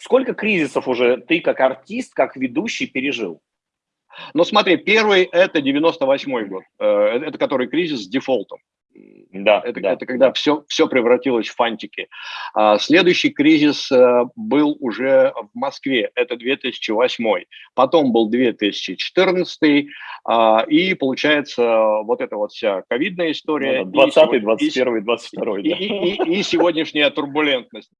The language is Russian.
Сколько кризисов уже ты как артист, как ведущий пережил? Ну смотри, первый это 98 год, э, э, это который кризис с дефолтом. Да, это, да. это когда все, все превратилось в фантики. А, следующий кризис а, был уже в Москве, это 2008. Потом был 2014, а, и получается вот эта вот вся ковидная история. Ну, 20, 21, 22, и, да. и, и, и сегодняшняя турбулентность.